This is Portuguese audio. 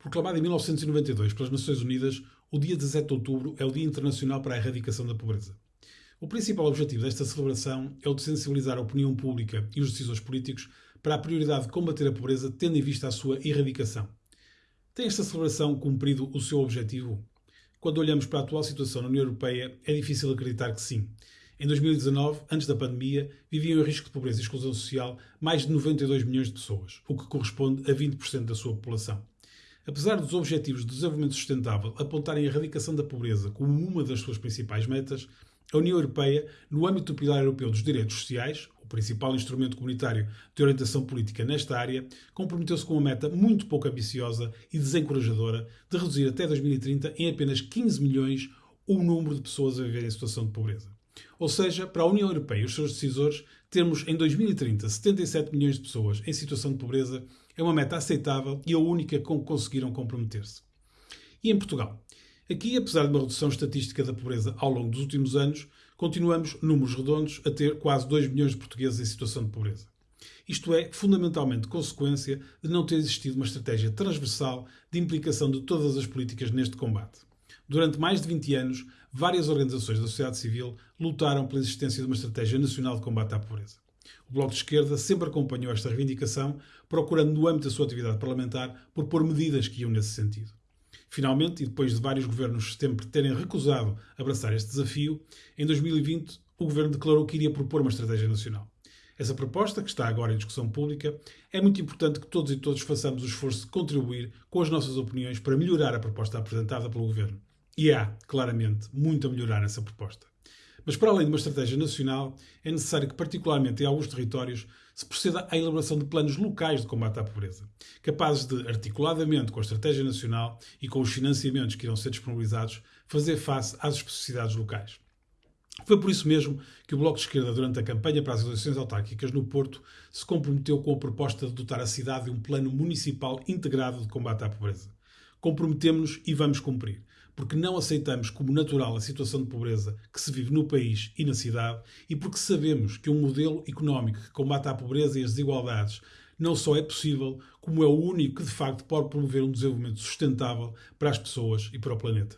Proclamado em 1992 pelas Nações Unidas, o dia 17 de outubro é o Dia Internacional para a Erradicação da Pobreza. O principal objetivo desta celebração é o de sensibilizar a opinião pública e os decisores políticos para a prioridade de combater a pobreza, tendo em vista a sua erradicação. Tem esta celebração cumprido o seu objetivo? Quando olhamos para a atual situação na União Europeia, é difícil acreditar que sim. Em 2019, antes da pandemia, viviam em risco de pobreza e exclusão social mais de 92 milhões de pessoas, o que corresponde a 20% da sua população. Apesar dos Objetivos de Desenvolvimento Sustentável apontarem a erradicação da pobreza como uma das suas principais metas, a União Europeia, no âmbito do Pilar Europeu dos Direitos Sociais, o principal instrumento comunitário de orientação política nesta área, comprometeu-se com uma meta muito pouco ambiciosa e desencorajadora de reduzir até 2030 em apenas 15 milhões o número de pessoas a viver em situação de pobreza. Ou seja, para a União Europeia e os seus decisores, termos em 2030 77 milhões de pessoas em situação de pobreza é uma meta aceitável e a única com que conseguiram comprometer-se. E em Portugal? Aqui, apesar de uma redução estatística da pobreza ao longo dos últimos anos, continuamos, números redondos, a ter quase 2 milhões de portugueses em situação de pobreza. Isto é fundamentalmente consequência de não ter existido uma estratégia transversal de implicação de todas as políticas neste combate. Durante mais de 20 anos, várias organizações da sociedade civil lutaram pela existência de uma estratégia nacional de combate à pobreza. O Bloco de Esquerda sempre acompanhou esta reivindicação, procurando, no âmbito da sua atividade parlamentar, propor medidas que iam nesse sentido. Finalmente, e depois de vários governos sempre terem recusado abraçar este desafio, em 2020 o governo declarou que iria propor uma estratégia nacional. Essa proposta, que está agora em discussão pública, é muito importante que todos e todos façamos o esforço de contribuir com as nossas opiniões para melhorar a proposta apresentada pelo governo. E há, claramente, muito a melhorar nessa proposta. Mas para além de uma estratégia nacional, é necessário que, particularmente em alguns territórios, se proceda à elaboração de planos locais de combate à pobreza, capazes de, articuladamente com a estratégia nacional e com os financiamentos que irão ser disponibilizados, fazer face às especificidades locais. Foi por isso mesmo que o Bloco de Esquerda, durante a campanha para as eleições autárquicas no Porto, se comprometeu com a proposta de dotar a cidade de um plano municipal integrado de combate à pobreza. Comprometemos-nos e vamos cumprir porque não aceitamos como natural a situação de pobreza que se vive no país e na cidade e porque sabemos que um modelo económico que combate a pobreza e as desigualdades não só é possível, como é o único que de facto pode promover um desenvolvimento sustentável para as pessoas e para o planeta.